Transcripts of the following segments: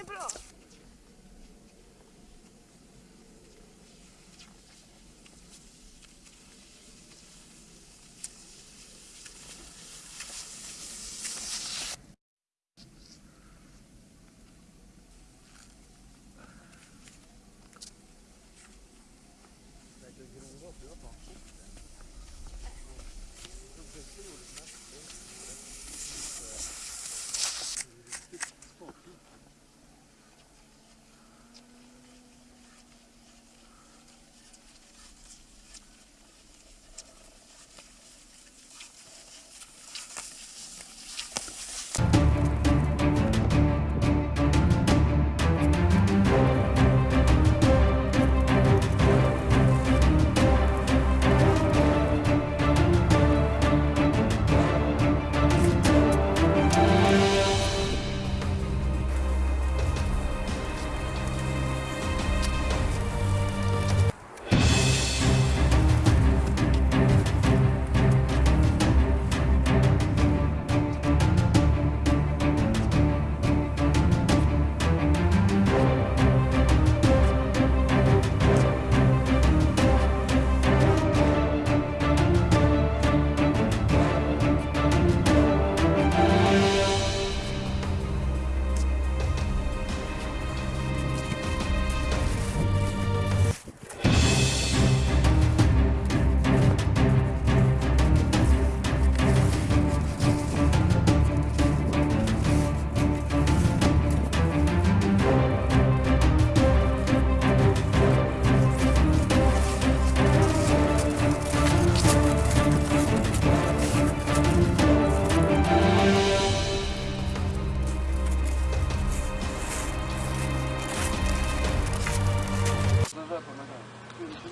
nie było.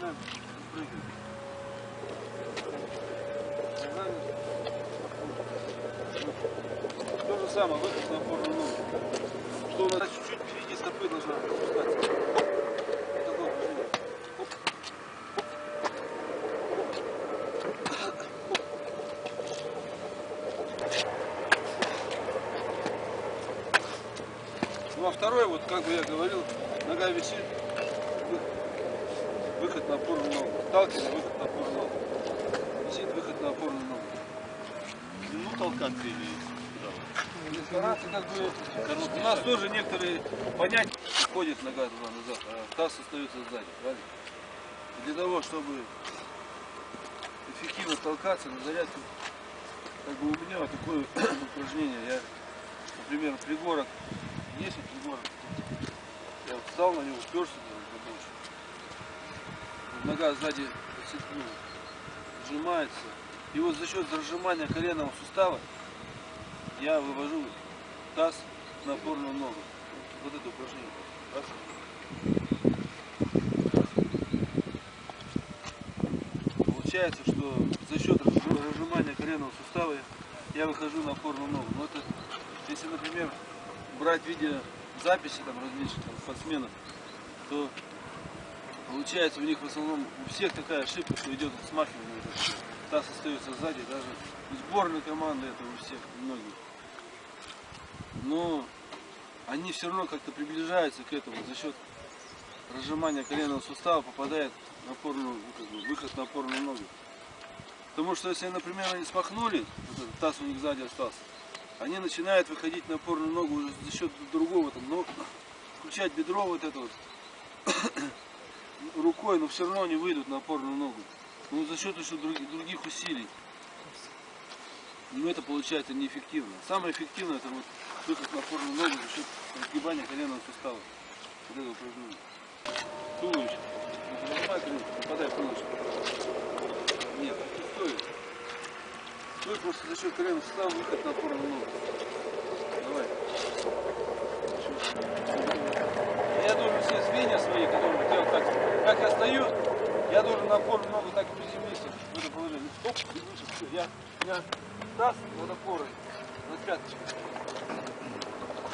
Ногами. То же самое, выход на опорную ногу. Что у нас чуть-чуть впереди стопы должна опускаться. Вот. Ну а второй, вот как бы я говорил, нога висит, выход на опорную ногу. Сталкивание, выход на опорную ногу. Висит, выход на опорную ногу. Ну, толкать или как бы, у нас тоже некоторые понятия ходит нога туда-назад, а таз остается сзади, правильно? Для того, чтобы эффективно толкаться на зарядку, как бы у меня вот такое упражнение, я, например, пригорок, есть вот пригорок, я вот встал на него, уперся, нога сзади ну, сжимается, и вот за счет зажимания коленного сустава я вывожу таз на опорную ногу. Вот это упражнение. Получается, что за счет разж- разжимания коленного сустава я выхожу на опорную ногу. Но это, если, например, брать видео записи там различных там, спортсменов, то получается у них в основном у всех такая ошибка, что идет смахивание. Таз остается сзади, даже у команды это у всех, у многих. Но они все равно как-то приближаются к этому за счет разжимания коленного сустава попадает на опорную, ну, как бы, выход на опорную ногу. Потому что если, например, они смахнули, вот таз у них сзади остался, они начинают выходить на опорную ногу уже за счет другого, там, но включать бедро вот это вот рукой, но все равно они выйдут на опорную ногу. Ну, за счет еще друг- других усилий. Но это получается неэффективно. Самое эффективное это вот выход на опорную ногу за счет разгибания коленного сустава. Вот это упражнение. Туловище. Попадай в туловище. Нет, не стой. Стой просто за счет коленного сустава выход на опорную ногу. Давай. Я должен все звенья свои, которые вот я вот так, как я я должен на опорную ногу так приземлиться в это положение. Оп, и выше. Все, я, меня таз над опорой, над пяточкой.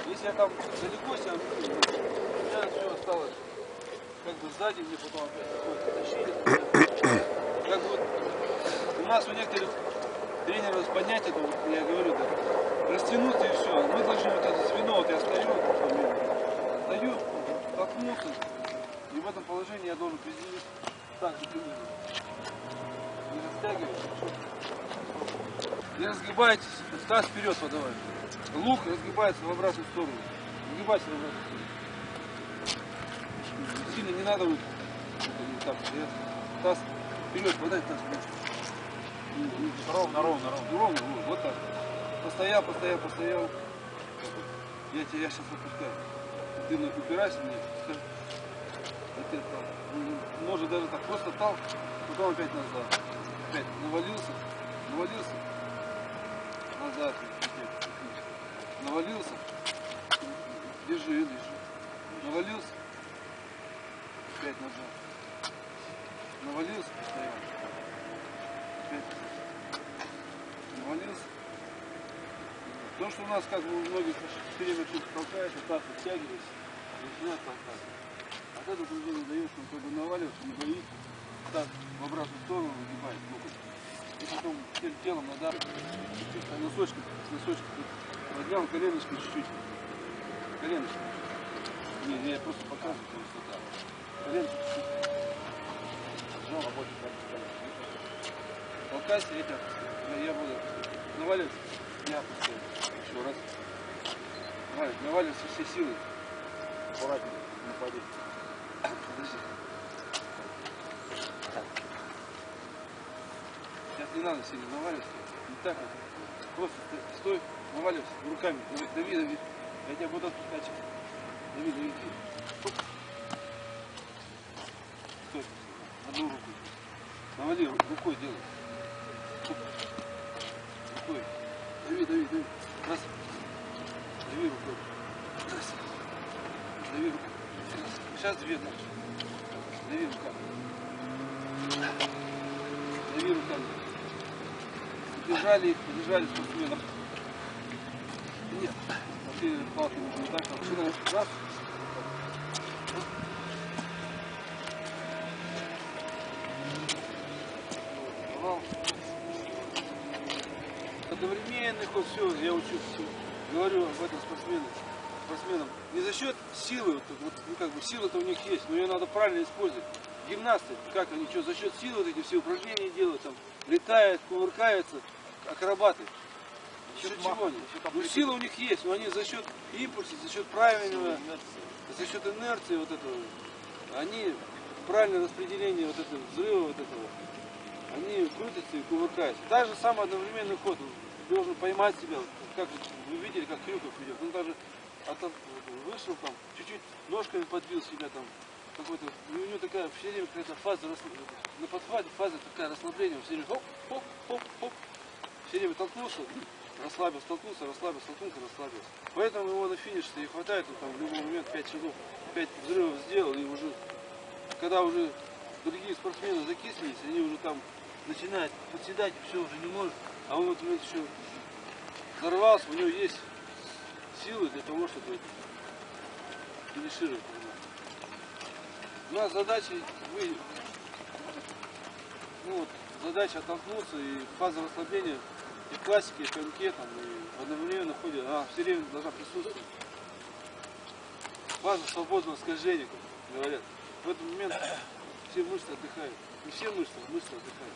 Если я там далеко себя у меня все осталось как бы сзади, мне потом опять тащили. Как бы вот у нас у некоторых тренеров понятие, это вот я говорю, да, растянуться и все. Мы должны вот это звено, вот я стою, вот, стою, толкнуться, и в этом положении я должен приземлиться так же примерно. Не растягивать. Не разгибайтесь, таз вперед подавай. Лук разгибается в обратную сторону. Разгибайся в обратную сторону. Сильно не надо вот, вот так. Таз вперед, подай таз вперед. ровно, ровно, ровно. Ну, ровно, вот, вот так. Постоял, постоял, постоял. Я тебя я сейчас отпускаю. Ты упирайся мне. Скажи. Вот это, м, Может даже так просто тал, потом опять назад. Опять навалился, навалился. Назад. Навалился. Держи, держи. Навалился. Опять назад. Навалился, постоял. Опять навалился. То, что у нас как бы у многих все время что-то толкается, так вытягивается, начинает толкаться. Движение дает, что он как бы наваливается, не боится, так в обратную сторону выгибает локоть. И потом всем телом надо чуть-чуть носочком, с носочком поднял коленочкой чуть-чуть. Коленочкой. Не, не, я просто показываю, то есть вот так. Коленочкой чуть-чуть. Работает так, Толкайся, это, я, буду наваливаться, я опускаю. Еще раз. Наваливайся, всей силой. Аккуратнее. Подожди. Сейчас не надо сильно наваливаться. Не так вот. Просто стой, наваливайся руками. Дави, дави. Я тебя буду отпускать. Дави, дави. Оп. Стой. Одну руку. Навали ру- рукой делай. Оп. Рукой. Дави, дави, дави. Раз. Дави рукой. Раз. Дави рукой. Сейчас дальше. Дави руками. миру там. Бежали их, бежали спортсменов. Нет, вообще палки нужно так, как сюда, раз. Одновременный все, я учу, всё. говорю об этом спортсменам, спортсменам. Не за счет силы, вот, вот, ну как бы сила-то у них есть, но ее надо правильно использовать. Гимнасты, как они, что, за счет силы вот эти все упражнения делают, там, летают, кувыркаются, акробаты. За счет чего они? Ну сила у них есть, но они за счет импульса, за счет правильного, за счет инерции вот этого, они правильное распределение вот этого взрыва вот этого, они крутятся и кувыркаются. Так же самый одновременный ход. Должен поймать себя. Как вы видели, как Крюков ведет. Он даже от- от- вышел там, чуть-чуть ножками подбил себя там. Какой-то, у него такая все время какая-то фаза, на подхвате фаза такая расслабление, все время хоп, хоп, хоп, хоп, все время толкнулся, расслабился, толкнулся, расслабился, толкнулся, расслабился. Поэтому его на финише и хватает, он там в любой момент 5 шагов, 5 взрывов сделал, и уже, когда уже другие спортсмены закислились, они уже там начинают подседать, все уже не может, а он вот еще взорвался, у него есть силы для того, чтобы финишировать. У нас задача вы, ну, вот, задача оттолкнуться и фаза расслабления и в классике, и коньке, там, и в одновременном ходе, она все время должна присутствовать. Фаза свободного скольжения, как говорят. В этот момент все мышцы отдыхают. Не все мышцы, а мышцы отдыхают.